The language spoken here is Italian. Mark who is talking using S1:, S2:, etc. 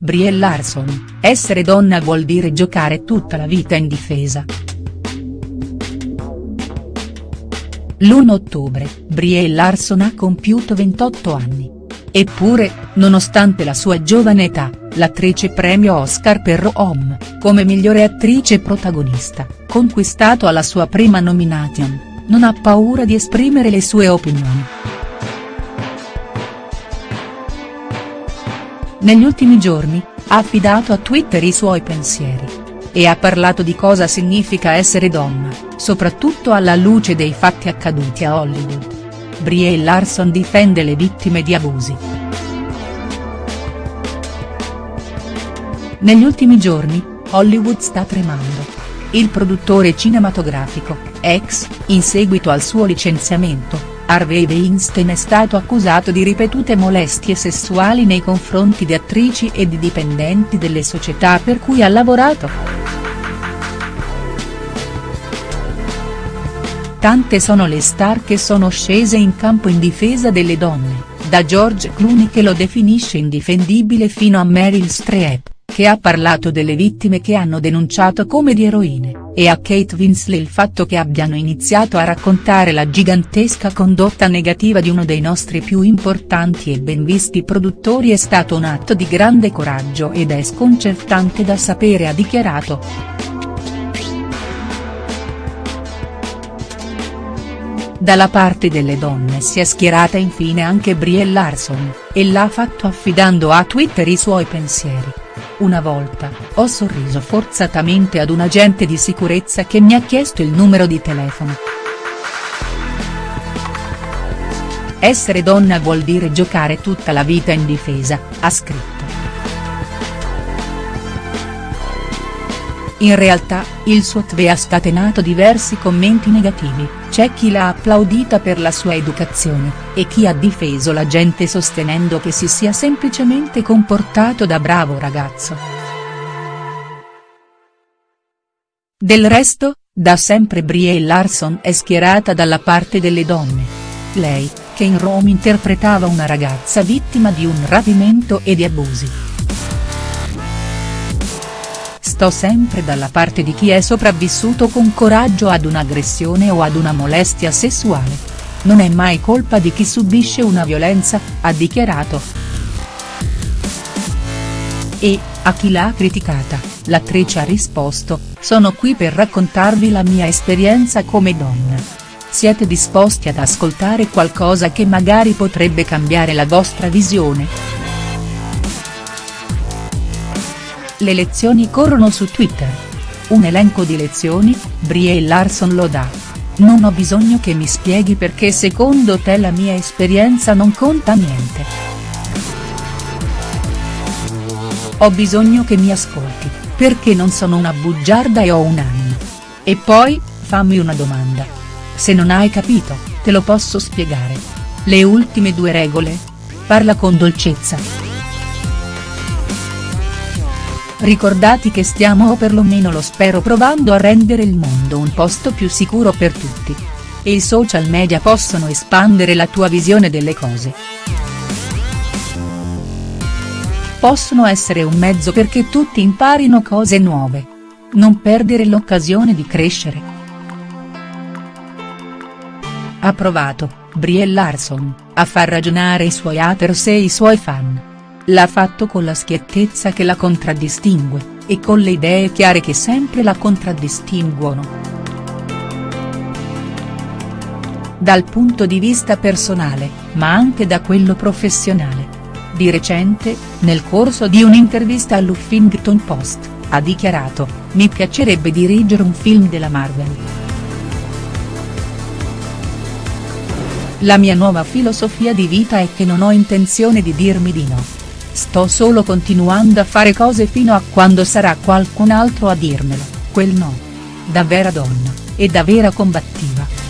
S1: Brie Larson, essere donna vuol dire giocare tutta la vita in difesa. L'1 ottobre, Brie Larson ha compiuto 28 anni. Eppure, nonostante la sua giovane età, l'attrice premio Oscar per Home, come migliore attrice protagonista, conquistato alla sua prima nomination, non ha paura di esprimere le sue opinioni. Negli ultimi giorni, ha affidato a Twitter i suoi pensieri. E ha parlato di cosa significa essere donna, soprattutto alla luce dei fatti accaduti a Hollywood. Brie Larson difende le vittime di abusi. Negli ultimi giorni, Hollywood sta tremando. Il produttore cinematografico, ex, in seguito al suo licenziamento, Harvey Weinstein è stato accusato di ripetute molestie sessuali nei confronti di attrici e di dipendenti delle società per cui ha lavorato. Tante sono le star che sono scese in campo in difesa delle donne, da George Clooney che lo definisce indifendibile fino a Meryl Streep che ha parlato delle vittime che hanno denunciato come di eroine, e a Kate Winslet il fatto che abbiano iniziato a raccontare la gigantesca condotta negativa di uno dei nostri più importanti e ben visti produttori è stato un atto di grande coraggio ed è sconcertante da sapere ha dichiarato. Dalla parte delle donne si è schierata infine anche Brie Larson, e l'ha fatto affidando a Twitter i suoi pensieri. Una volta, ho sorriso forzatamente ad un agente di sicurezza che mi ha chiesto il numero di telefono. Essere donna vuol dire giocare tutta la vita in difesa, ha scritto. In realtà, il suo tweet ha scatenato diversi commenti negativi, c'è chi l'ha applaudita per la sua educazione, e chi ha difeso la gente sostenendo che si sia semplicemente comportato da bravo ragazzo. Del resto, da sempre Brie Larson è schierata dalla parte delle donne. Lei, che in Rome interpretava una ragazza vittima di un rapimento e di abusi sto sempre dalla parte di chi è sopravvissuto con coraggio ad un'aggressione o ad una molestia sessuale. Non è mai colpa di chi subisce una violenza, ha dichiarato. E, a chi l'ha criticata, l'attrice ha risposto, sono qui per raccontarvi la mia esperienza come donna. Siete disposti ad ascoltare qualcosa che magari potrebbe cambiare la vostra visione?. Le lezioni corrono su Twitter. Un elenco di lezioni, Brie Larson lo dà. Non ho bisogno che mi spieghi perché secondo te la mia esperienza non conta niente. Ho bisogno che mi ascolti, perché non sono una bugiarda e ho un anno. E poi, fammi una domanda. Se non hai capito, te lo posso spiegare. Le ultime due regole? Parla con dolcezza. Ricordati che stiamo o perlomeno lo spero provando a rendere il mondo un posto più sicuro per tutti. E i social media possono espandere la tua visione delle cose. Possono essere un mezzo perché tutti imparino cose nuove. Non perdere l'occasione di crescere. Ha provato, Brie Larson, a far ragionare i suoi haters e i suoi fan. L'ha fatto con la schiettezza che la contraddistingue, e con le idee chiare che sempre la contraddistinguono. Dal punto di vista personale, ma anche da quello professionale. Di recente, nel corso di un'intervista all'Huffington Post, ha dichiarato, mi piacerebbe dirigere un film della Marvel. La mia nuova filosofia di vita è che non ho intenzione di dirmi di no. Sto solo continuando a fare cose fino a quando sarà qualcun altro a dirmelo, quel no. Da vera donna, e da vera combattiva.